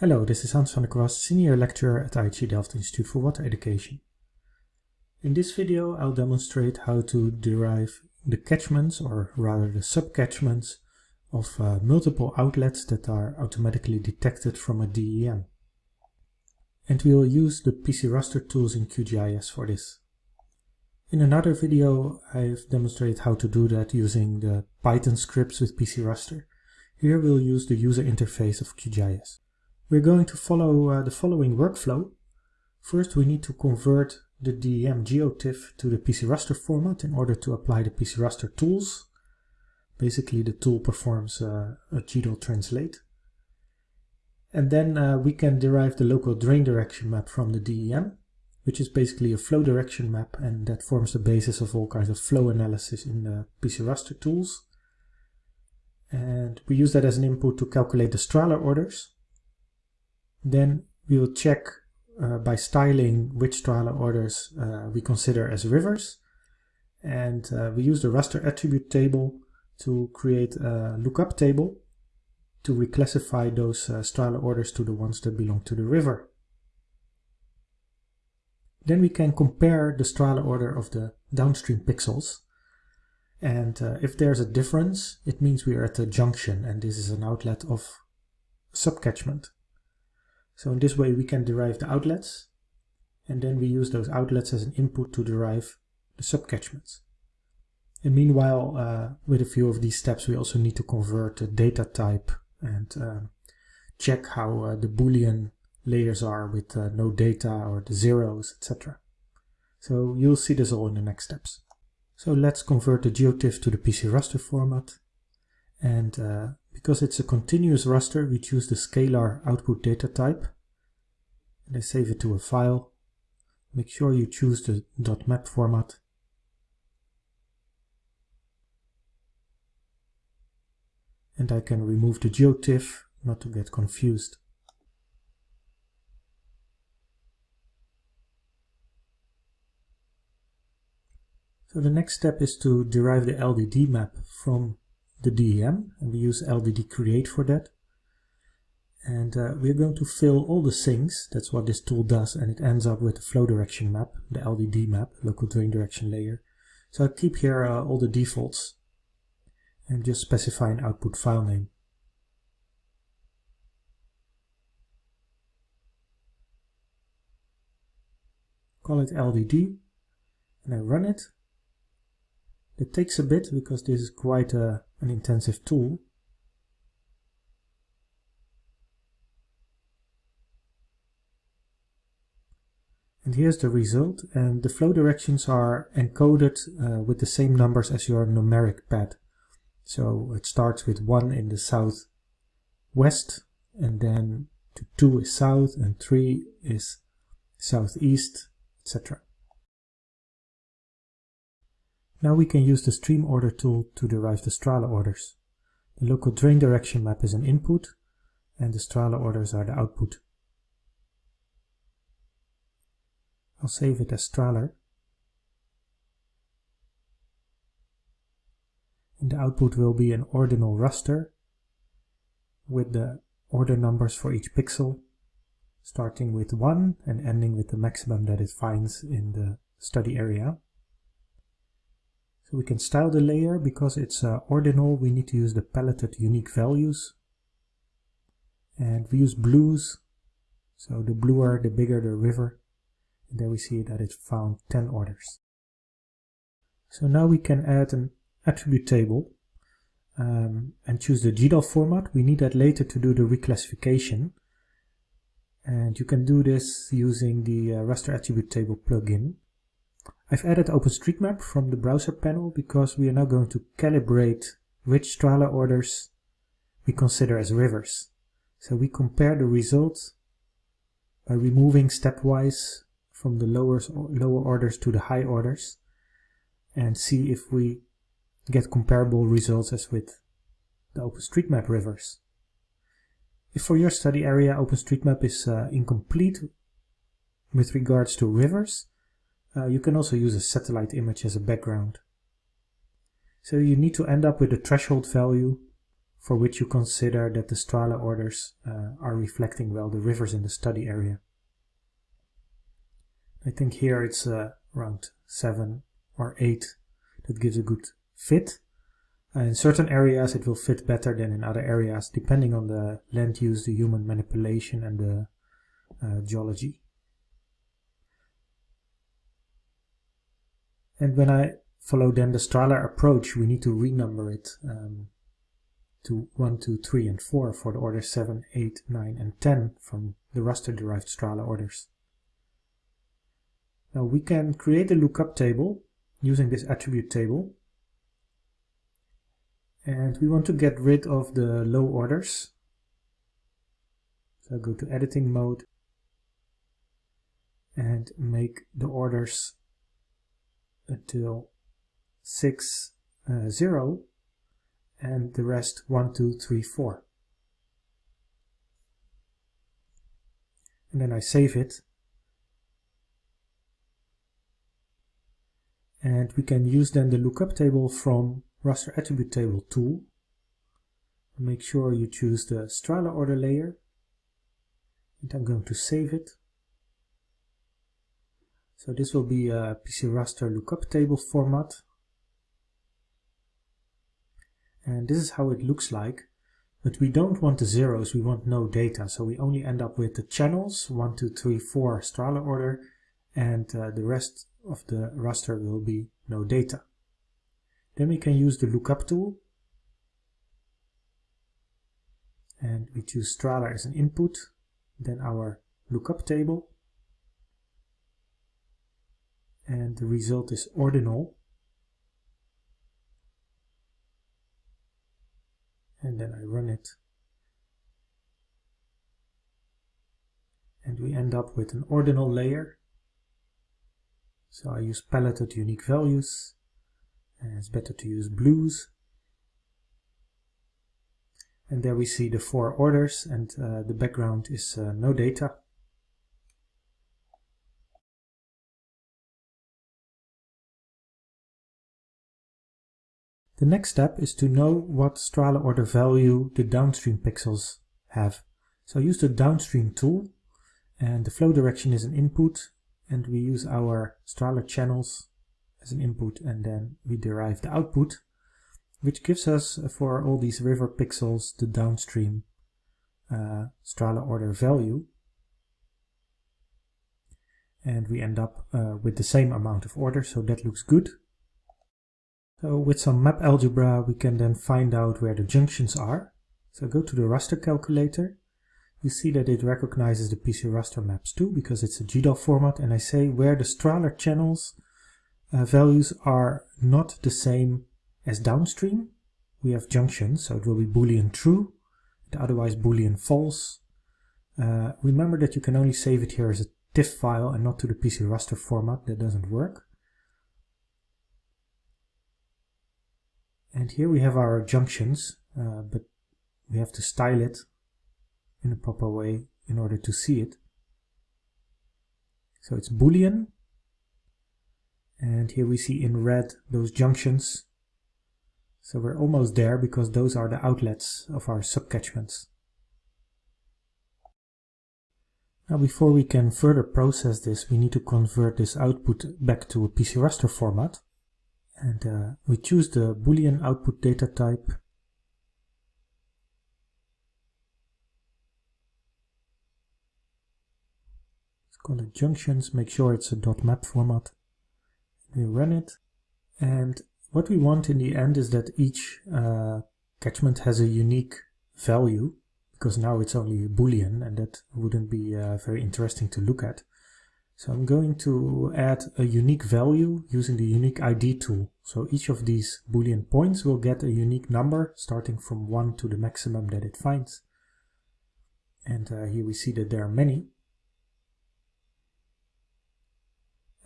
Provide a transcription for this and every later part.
Hello, this is Hans van der Kwast, Senior Lecturer at IHE Delft Institute for Water Education. In this video I'll demonstrate how to derive the catchments, or rather the subcatchments, of uh, multiple outlets that are automatically detected from a DEM. And we will use the PC raster tools in QGIS for this. In another video I've demonstrated how to do that using the Python scripts with PC raster. Here we'll use the user interface of QGIS. We're going to follow uh, the following workflow. First we need to convert the DEM GeoTIFF to the PC raster format in order to apply the PC raster tools. Basically the tool performs uh, a GDAL translate. And then uh, we can derive the local drain direction map from the DEM, which is basically a flow direction map and that forms the basis of all kinds of flow analysis in the PC raster tools. And we use that as an input to calculate the Strahler orders. Then we will check uh, by styling which Strahler orders uh, we consider as rivers. And uh, we use the raster attribute table to create a lookup table to reclassify those uh, Strahler orders to the ones that belong to the river. Then we can compare the Strahler order of the downstream pixels. And uh, if there's a difference, it means we are at a junction and this is an outlet of subcatchment. So in this way we can derive the outlets and then we use those outlets as an input to derive the subcatchments. And meanwhile, uh, with a few of these steps, we also need to convert the data type and uh, check how uh, the Boolean layers are with uh, no data or the zeros, etc. So you'll see this all in the next steps. So let's convert the GeoTIFF to the PC raster format. And uh, because it's a continuous raster, we choose the scalar output data type. And I save it to a file. Make sure you choose the .map format. And I can remove the GeoTIFF, not to get confused. So the next step is to derive the LDD map from the DEM and we use LDD create for that. And uh, we're going to fill all the sinks, that's what this tool does, and it ends up with the flow direction map, the LDD map, local drain direction layer. So I keep here uh, all the defaults and just specify an output file name. Call it LDD and I run it it takes a bit because this is quite a, an intensive tool. And here's the result, and the flow directions are encoded uh, with the same numbers as your numeric pad. So it starts with 1 in the southwest, and then 2 is south, and 3 is southeast, etc. Now we can use the stream order tool to derive the Strahler orders. The local drain direction map is an input and the Strahler orders are the output. I'll save it as Strahler. And the output will be an ordinal raster with the order numbers for each pixel, starting with 1 and ending with the maximum that it finds in the study area. We can style the layer because it's uh, ordinal. We need to use the paletted unique values. And we use blues. So the bluer, the bigger the river. And there we see that it found 10 orders. So now we can add an attribute table um, and choose the GDAL format. We need that later to do the reclassification. And you can do this using the uh, raster attribute table plugin. I've added OpenStreetMap from the browser panel because we are now going to calibrate which Strahler orders we consider as rivers. So we compare the results by removing stepwise from the lower, lower orders to the high orders and see if we get comparable results as with the OpenStreetMap rivers. If for your study area OpenStreetMap is uh, incomplete with regards to rivers, uh, you can also use a satellite image as a background. So you need to end up with a threshold value for which you consider that the Strahler orders uh, are reflecting well the rivers in the study area. I think here it's uh, around 7 or 8 that gives a good fit. Uh, in certain areas it will fit better than in other areas depending on the land use, the human manipulation and the uh, geology. And when I follow then the Strahler approach, we need to renumber it um, to 1, 2, 3, and 4 for the orders 7, 8, 9, and 10 from the raster-derived Strahler orders. Now we can create a lookup table using this attribute table. And we want to get rid of the low orders. So I go to editing mode and make the orders until 6, uh, 0 and the rest 1, 2, 3, 4. And then I save it. And we can use then the lookup table from raster attribute table tool. Make sure you choose the Strahler order layer. And I'm going to save it. So this will be a PC raster lookup table format and this is how it looks like. But we don't want the zeros, we want no data. So we only end up with the channels, 1, 2, 3, 4 Strahler order, and uh, the rest of the raster will be no data. Then we can use the lookup tool. And we choose Strahler as an input, then our lookup table. And the result is ordinal. and then I run it. And we end up with an ordinal layer. So I use paletted unique values and it's better to use blues. And there we see the four orders and uh, the background is uh, no data The next step is to know what Strahler order value the downstream pixels have. So I use the downstream tool and the flow direction is an input and we use our Strahler channels as an input and then we derive the output which gives us uh, for all these river pixels the downstream uh, order value and we end up uh, with the same amount of order so that looks good so with some map algebra, we can then find out where the junctions are. So go to the raster calculator. You see that it recognizes the PC raster maps too, because it's a GDAL format. And I say where the Strahler channels uh, values are not the same as downstream. We have junctions, so it will be boolean true, otherwise boolean false. Uh, remember that you can only save it here as a TIFF file and not to the PC raster format. That doesn't work. And here we have our junctions, uh, but we have to style it in a proper way in order to see it. So it's Boolean. And here we see in red those junctions. So we're almost there because those are the outlets of our subcatchments. Now before we can further process this, we need to convert this output back to a PC raster format and uh, we choose the boolean output data type. Let's call it junctions. Make sure it's a dot .map format. We run it. And what we want in the end is that each uh, catchment has a unique value because now it's only boolean and that wouldn't be uh, very interesting to look at so I'm going to add a unique value using the unique ID tool. So each of these boolean points will get a unique number starting from 1 to the maximum that it finds. And uh, here we see that there are many.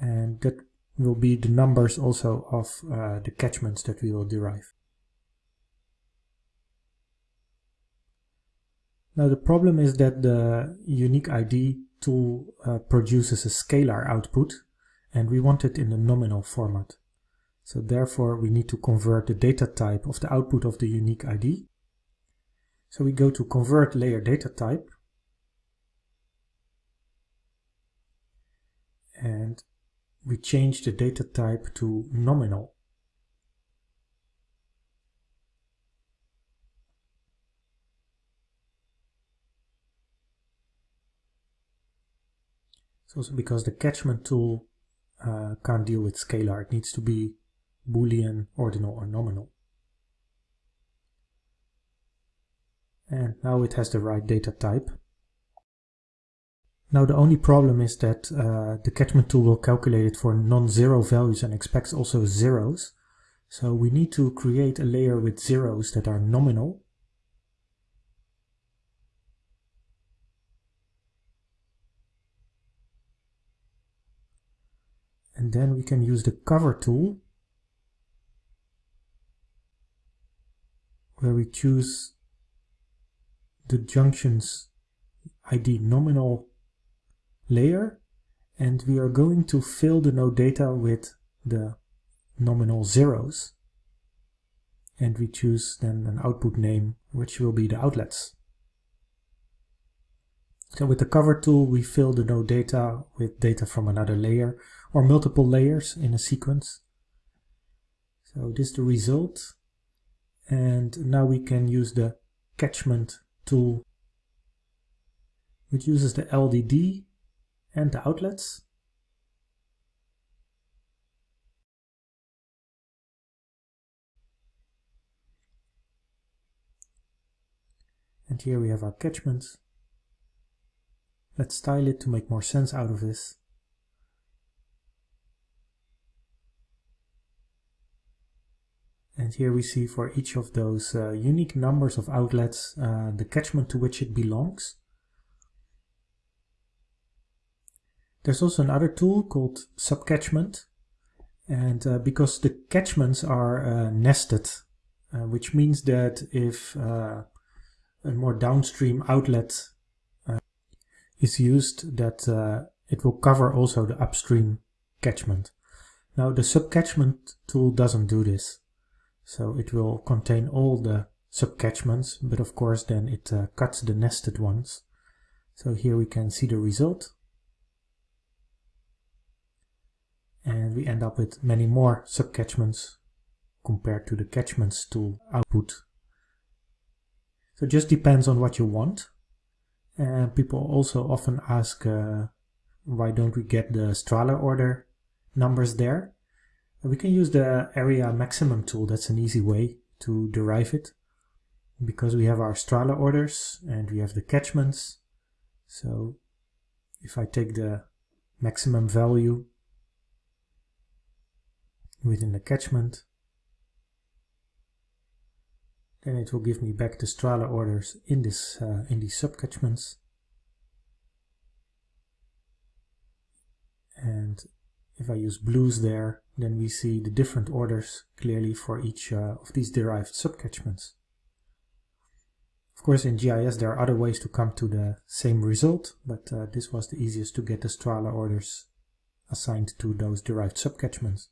And that will be the numbers also of uh, the catchments that we will derive. Now the problem is that the unique ID tool uh, produces a scalar output and we want it in a nominal format. So therefore we need to convert the data type of the output of the unique ID So we go to convert layer data type and we change the data type to nominal. It's also because the catchment tool uh, can't deal with scalar. It needs to be boolean, ordinal or nominal. And now it has the right data type. Now the only problem is that uh, the catchment tool will calculate it for non-zero values and expects also zeros. So we need to create a layer with zeros that are nominal. And then we can use the cover tool where we choose the junctions ID nominal layer and we are going to fill the no data with the nominal zeros and we choose then an output name which will be the outlets. So with the cover tool we fill the no data with data from another layer or multiple layers in a sequence. So this is the result and now we can use the catchment tool which uses the LDD and the outlets. And here we have our catchments. Let's style it to make more sense out of this. And here we see for each of those uh, unique numbers of outlets uh, the catchment to which it belongs. There's also another tool called subcatchment. And uh, because the catchments are uh, nested, uh, which means that if uh, a more downstream outlet is used, that it will cover also the upstream catchment. Now the subcatchment tool doesn't do this. So it will contain all the subcatchments, but of course then it cuts the nested ones. So here we can see the result. and we end up with many more subcatchments compared to the catchments tool output. So it just depends on what you want. And people also often ask, uh, why don't we get the Strahler order numbers there? We can use the area maximum tool. That's an easy way to derive it because we have our Strahler orders and we have the catchments. So if I take the maximum value within the catchment. Then it will give me back the Strahler orders in this uh, in these subcatchments. And if I use blues there, then we see the different orders clearly for each uh, of these derived subcatchments. Of course, in GIS there are other ways to come to the same result, but uh, this was the easiest to get the Strahler orders assigned to those derived subcatchments.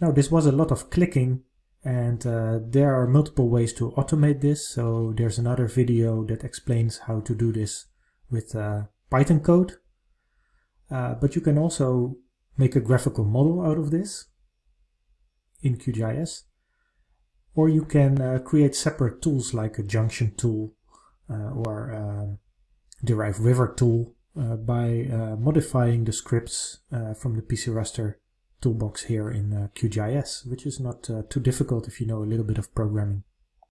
Now this was a lot of clicking and uh, there are multiple ways to automate this. So there's another video that explains how to do this with uh, Python code. Uh, but you can also make a graphical model out of this in QGIS. Or you can uh, create separate tools like a junction tool uh, or um, derive river tool uh, by modifying the scripts from the PC Raster toolbox here in QGIS, which is not too difficult if you know a little bit of programming.